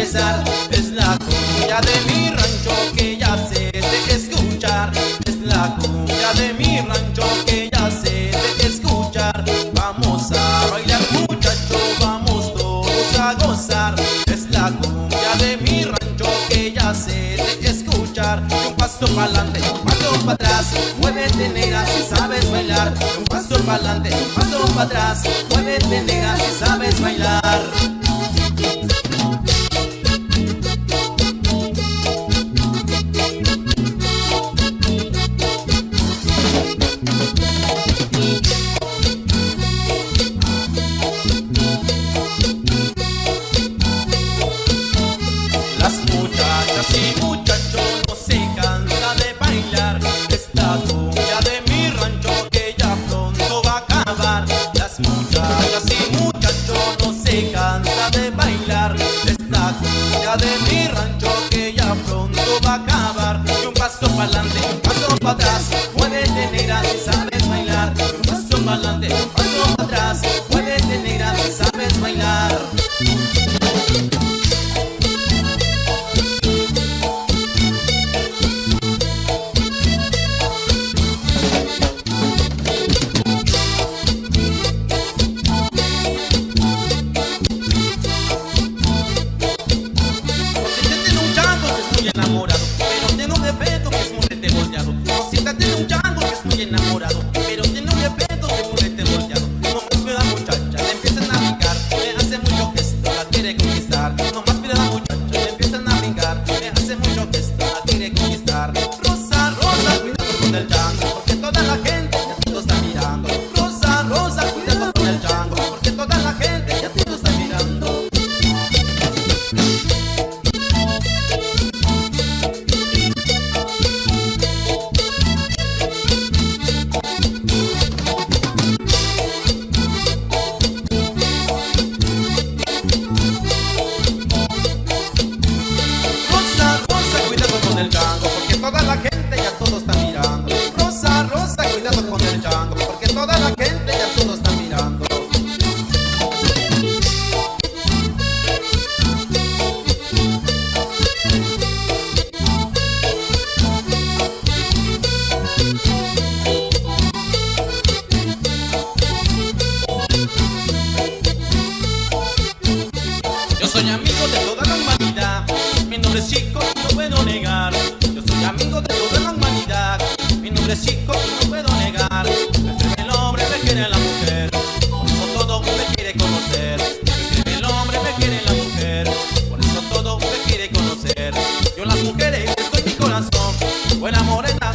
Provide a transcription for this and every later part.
Es la cumbia de mi rancho que ya sé de escuchar. Es la cumbia de mi rancho que ya sé de escuchar. Vamos a bailar muchachos, vamos todos a gozar. Es la cumbia de mi rancho que ya sé de escuchar. Un paso para adelante, paso para atrás Muévete negra si sabes bailar. Un paso para adelante, paso para atrás Muévete negra si sabes bailar. soy amigo de toda la humanidad, mi nombre es Chico, no puedo negar. Yo soy amigo de toda la humanidad, mi nombre es Chico, no puedo negar. Prefiero el hombre, me quiere la mujer, por eso todo me quiere conocer. Prefiero el hombre, me quiere la mujer, por eso todo me quiere conocer. Yo las mujeres, estoy mi corazón, buena morena,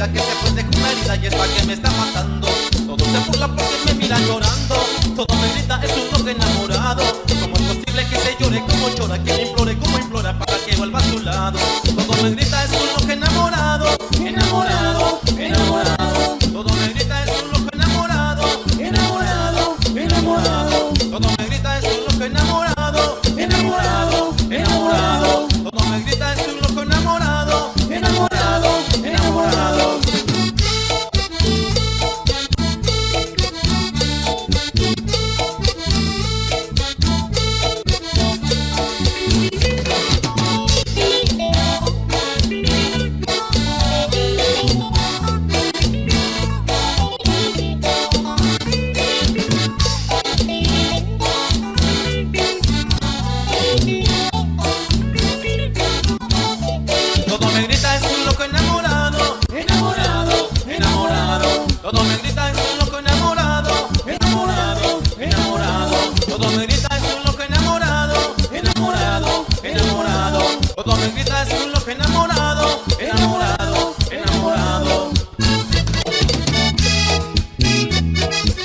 vida que se prende con una herida y es la que me está matando. Todos se burlan porque me miran llorando. Todo me grita, es un loco enamorado. ¿Cómo es posible que se llore como llora, que me implore como implora para que vuelva a su lado?